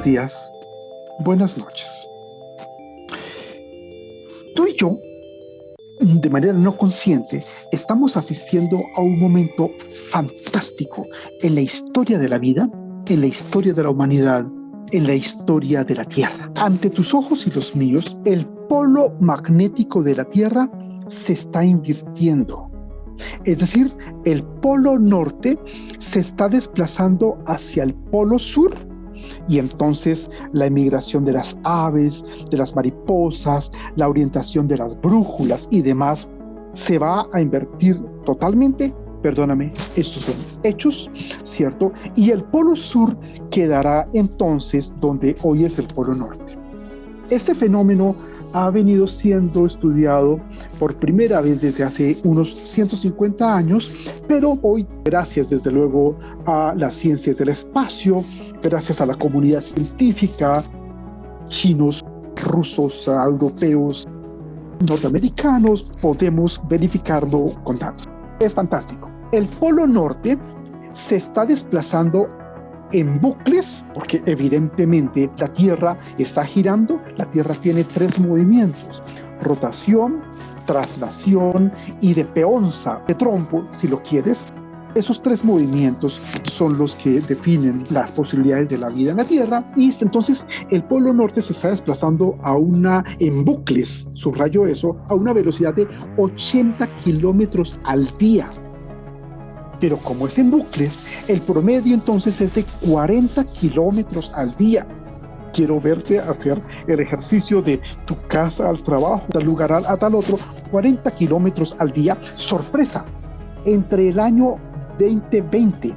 Buenos días, buenas noches. Tú y yo, de manera no consciente, estamos asistiendo a un momento fantástico en la historia de la vida, en la historia de la humanidad, en la historia de la Tierra. Ante tus ojos y los míos, el polo magnético de la Tierra se está invirtiendo. Es decir, el polo norte se está desplazando hacia el polo sur y entonces la emigración de las aves, de las mariposas, la orientación de las brújulas y demás se va a invertir totalmente, perdóname, estos son hechos, ¿cierto? Y el polo sur quedará entonces donde hoy es el polo norte. Este fenómeno ha venido siendo estudiado por primera vez desde hace unos 150 años, pero hoy, gracias desde luego a las ciencias del espacio, gracias a la comunidad científica, chinos, rusos, europeos, norteamericanos, podemos verificarlo con datos. Es fantástico. El polo norte se está desplazando en bucles, porque evidentemente la Tierra está girando, la Tierra tiene tres movimientos, rotación, traslación y de peonza, de trompo, si lo quieres. Esos tres movimientos son los que definen las posibilidades de la vida en la Tierra y entonces el polo norte se está desplazando a una, en bucles, subrayo eso, a una velocidad de 80 kilómetros al día pero como es en bucles, el promedio entonces es de 40 kilómetros al día. Quiero verte hacer el ejercicio de tu casa al trabajo, tal lugar a, tal otro, 40 kilómetros al día. Sorpresa, entre el año 2020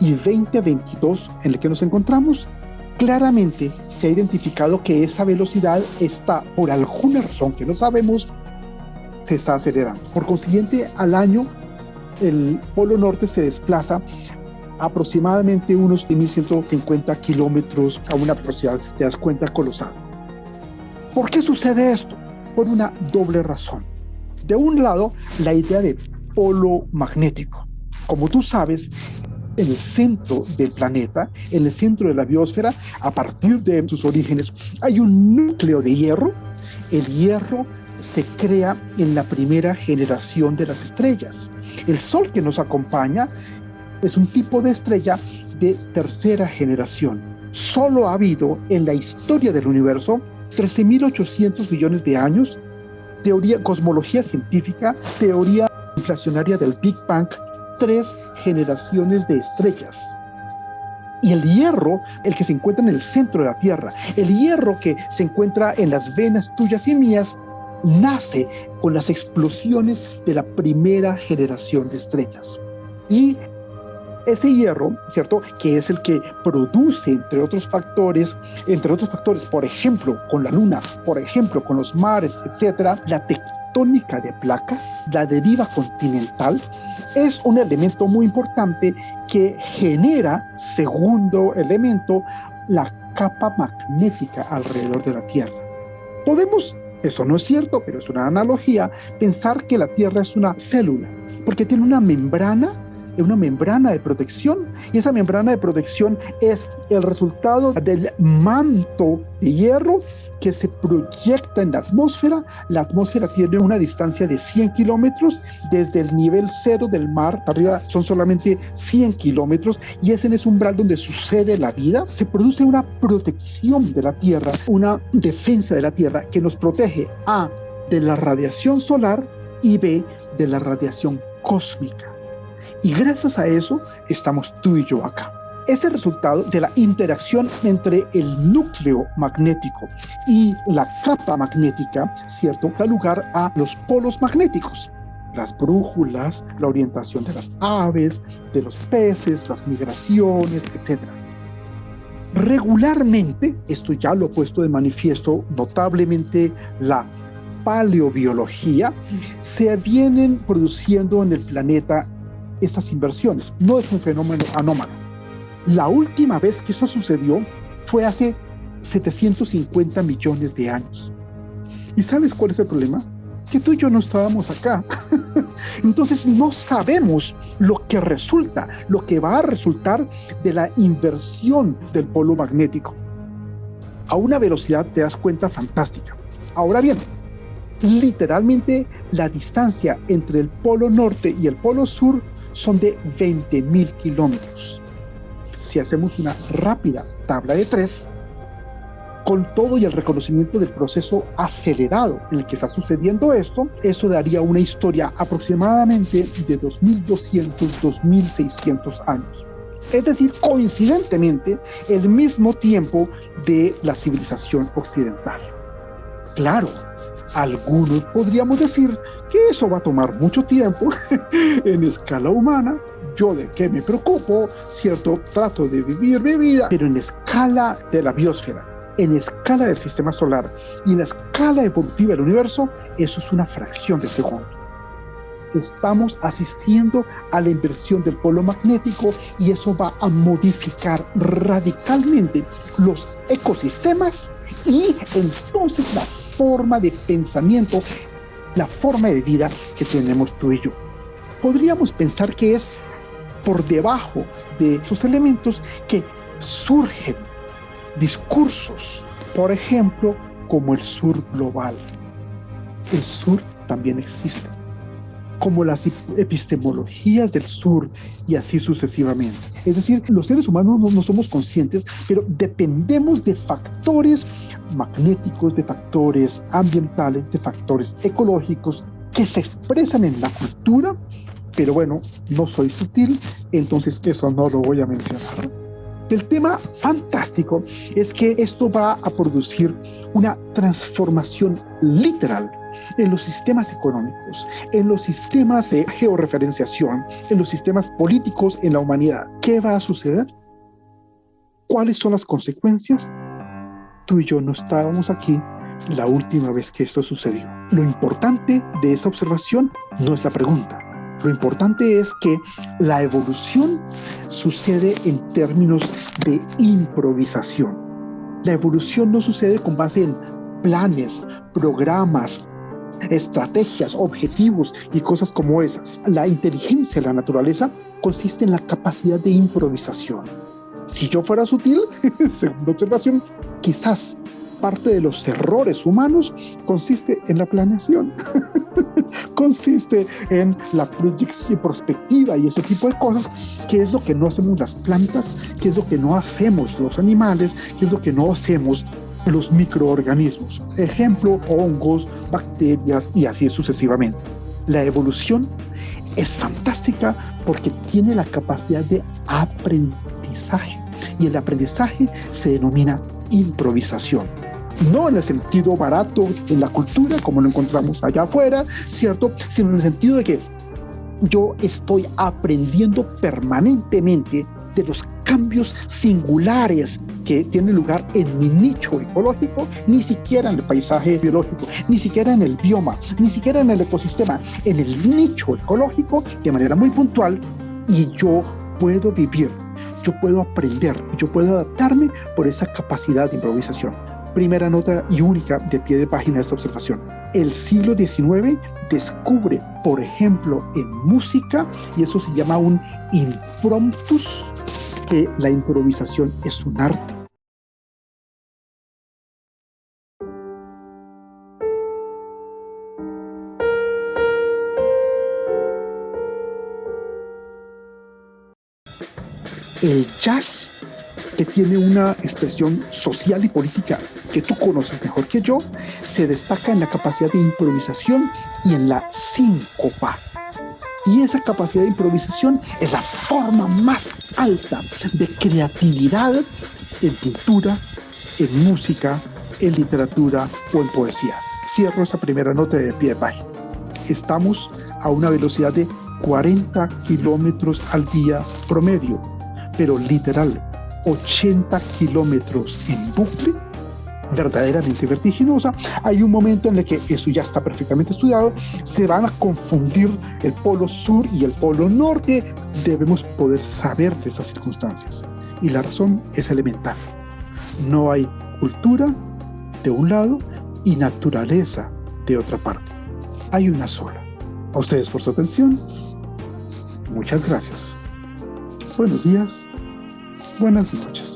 y 2022 en el que nos encontramos, claramente se ha identificado que esa velocidad está, por alguna razón que no sabemos, se está acelerando. Por consiguiente, al año el Polo Norte se desplaza aproximadamente unos 1.150 kilómetros a una velocidad, te das cuenta, colosal. ¿Por qué sucede esto? Por una doble razón. De un lado, la idea de polo magnético. Como tú sabes, en el centro del planeta, en el centro de la biosfera, a partir de sus orígenes, hay un núcleo de hierro. El hierro se crea en la primera generación de las estrellas. El Sol que nos acompaña es un tipo de estrella de tercera generación. Solo ha habido en la historia del universo 13.800 millones de años, teoría, cosmología científica, teoría inflacionaria del Big Bang, tres generaciones de estrellas. Y el hierro, el que se encuentra en el centro de la Tierra, el hierro que se encuentra en las venas tuyas y mías, nace con las explosiones de la primera generación de estrellas. Y ese hierro, ¿cierto? Que es el que produce, entre otros factores, entre otros factores, por ejemplo, con la luna, por ejemplo, con los mares, etcétera, la tectónica de placas, la deriva continental, es un elemento muy importante que genera, segundo elemento, la capa magnética alrededor de la Tierra. Podemos eso no es cierto, pero es una analogía, pensar que la Tierra es una célula, porque tiene una membrana, una membrana de protección, y esa membrana de protección es el resultado del manto de hierro que se proyecta en la atmósfera. La atmósfera tiene una distancia de 100 kilómetros desde el nivel cero del mar. Arriba son solamente 100 kilómetros y es en ese umbral donde sucede la vida. Se produce una protección de la Tierra, una defensa de la Tierra que nos protege A de la radiación solar y B de la radiación cósmica. Y gracias a eso estamos tú y yo acá es el resultado de la interacción entre el núcleo magnético y la capa magnética, ¿cierto? Da lugar a los polos magnéticos las brújulas, la orientación de las aves, de los peces, las migraciones, etc. Regularmente, esto ya lo he puesto de manifiesto notablemente la paleobiología, se vienen produciendo en el planeta estas inversiones. No es un fenómeno anómalo la última vez que eso sucedió fue hace 750 millones de años. ¿Y sabes cuál es el problema? Que tú y yo no estábamos acá. Entonces no sabemos lo que resulta, lo que va a resultar de la inversión del polo magnético. a una velocidad, te das cuenta, fantástica. Ahora bien, literalmente la distancia entre el polo norte y el polo sur son de 20.000 kilómetros. Si hacemos una rápida tabla de tres, con todo y el reconocimiento del proceso acelerado en el que está sucediendo esto, eso daría una historia aproximadamente de 2.200, 2.600 años. Es decir, coincidentemente, el mismo tiempo de la civilización occidental. Claro, algunos podríamos decir que eso va a tomar mucho tiempo en escala humana. Yo de qué me preocupo, ¿cierto? Trato de vivir mi vida, pero en escala de la biosfera, en escala del sistema solar y en la escala evolutiva del universo, eso es una fracción de segundo. Estamos asistiendo a la inversión del polo magnético y eso va a modificar radicalmente los ecosistemas y entonces la forma de pensamiento, la forma de vida que tenemos tú y yo. Podríamos pensar que es por debajo de esos elementos que surgen discursos, por ejemplo, como el sur global. El sur también existe, como las epistemologías del sur y así sucesivamente. Es decir, los seres humanos no, no somos conscientes, pero dependemos de factores magnéticos, de factores ambientales, de factores ecológicos que se expresan en la cultura, pero bueno, no soy sutil, entonces eso no lo voy a mencionar. El tema fantástico es que esto va a producir una transformación literal en los sistemas económicos, en los sistemas de georreferenciación, en los sistemas políticos en la humanidad. ¿Qué va a suceder? ¿Cuáles son las consecuencias? Tú y yo no estábamos aquí la última vez que esto sucedió. Lo importante de esa observación no es la pregunta, lo importante es que la evolución sucede en términos de improvisación. La evolución no sucede con base en planes, programas, estrategias, objetivos y cosas como esas. La inteligencia de la naturaleza consiste en la capacidad de improvisación. Si yo fuera sutil, segunda observación, quizás parte de los errores humanos consiste en la planeación, consiste en la proyección y perspectiva y ese tipo de cosas, que es lo que no hacemos las plantas, que es lo que no hacemos los animales, que es lo que no hacemos los microorganismos. Ejemplo, hongos, bacterias y así sucesivamente. La evolución es fantástica porque tiene la capacidad de aprendizaje y el aprendizaje se denomina improvisación no en el sentido barato en la cultura, como lo encontramos allá afuera, ¿cierto? Sino en el sentido de que yo estoy aprendiendo permanentemente de los cambios singulares que tienen lugar en mi nicho ecológico, ni siquiera en el paisaje biológico, ni siquiera en el bioma, ni siquiera en el ecosistema, en el nicho ecológico de manera muy puntual y yo puedo vivir, yo puedo aprender, yo puedo adaptarme por esa capacidad de improvisación primera nota y única de pie de página de esta observación. El siglo XIX descubre, por ejemplo, en música, y eso se llama un impromptus, que la improvisación es un arte. El jazz que tiene una expresión social y política que tú conoces mejor que yo, se destaca en la capacidad de improvisación y en la síncopa. Y esa capacidad de improvisación es la forma más alta de creatividad en pintura, en música, en literatura o en poesía. Cierro esa primera nota de pie de página. Estamos a una velocidad de 40 kilómetros al día promedio, pero literal, 80 kilómetros en bucle, verdaderamente vertiginosa, hay un momento en el que eso ya está perfectamente estudiado, se van a confundir el polo sur y el polo norte, debemos poder saber de esas circunstancias. Y la razón es elemental. No hay cultura de un lado y naturaleza de otra parte. Hay una sola. A ustedes por su atención. Muchas gracias. Buenos días Buenas noches.